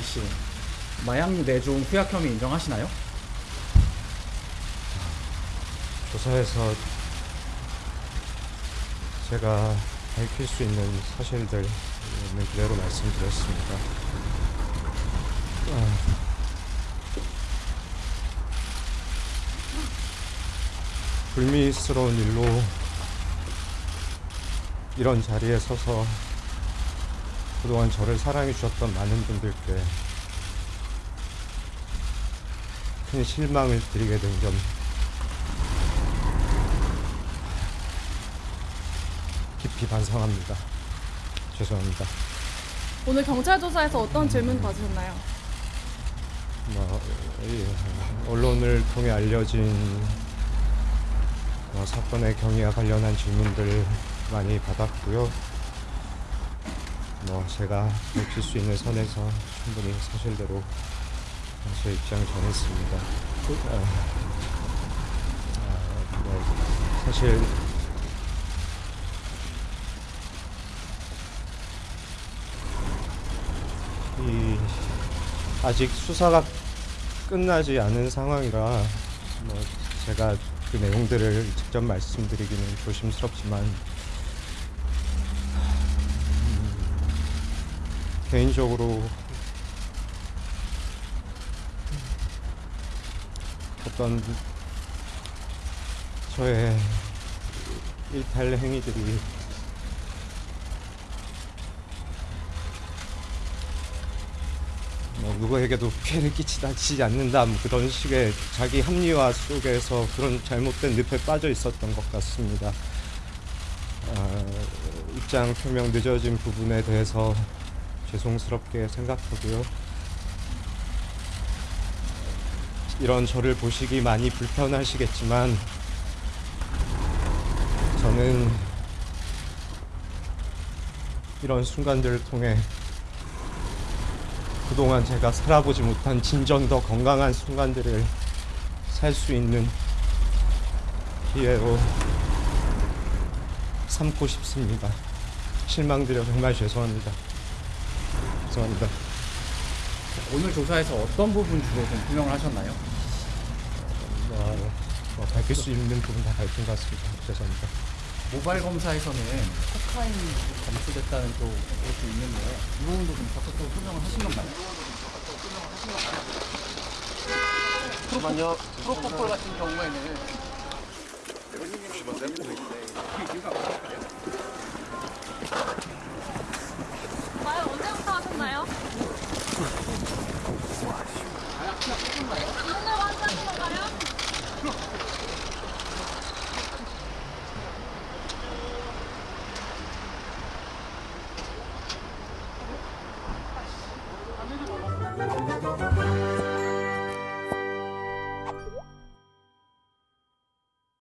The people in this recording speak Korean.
김동환 씨, 마약 내중 투약 혐의 인정하시나요? 조사에서 제가 밝힐 수 있는 사실들 있는 그대로 말씀드렸습니다. 아, 불미스러운 일로 이런 자리에 서서 그동안 저를 사랑해 주셨던 많은 분들께 큰 실망을 드리게 된 점 깊이 반성합니다. 죄송합니다. 오늘 경찰 조사에서 어떤 질문 받으셨나요? 뭐, 이 언론을 통해 알려진 뭐 사건의 경위와 관련한 질문들 많이 받았고요. 뭐 제가 밝힐 수 있는 선에서 충분히 사실대로 제 입장 전했습니다. 아, 아, 뭐 사실 이 아직 수사가 끝나지 않은 상황이라 뭐 제가 그 내용들을 직접 말씀드리기는 조심스럽지만 개인적으로 어떤 저의 일탈 행위들이 뭐 누구에게도 피해를 끼치지 않는다 뭐 그런 식의 자기 합리화 속에서 그런 잘못된 늪에 빠져 있었던 것 같습니다. 아, 입장 표명 늦어진 부분에 대해서 죄송스럽게 생각하고요. 이런 저를 보시기 많이 불편하시겠지만 저는 이런 순간들을 통해 그동안 제가 살아보지 못한 진정 더 건강한 순간들을 살 수 있는 기회로 삼고 싶습니다. 실망드려 정말 죄송합니다. 죄송합니다. 오늘 조사에서 어떤 부분 주로 좀 규명을 하셨나요? 뭐, 뭐 밝힐 수 있는 부분 다 밝힌 것 같습니다. 죄송합니다. 모바일 검사에서는 코카인이 검출됐다는 또 것도 있는데 이 부분도 좀 적극적으로 설명을 하신 건가요? 잠깐만요. 프로포폴 같은 경우에는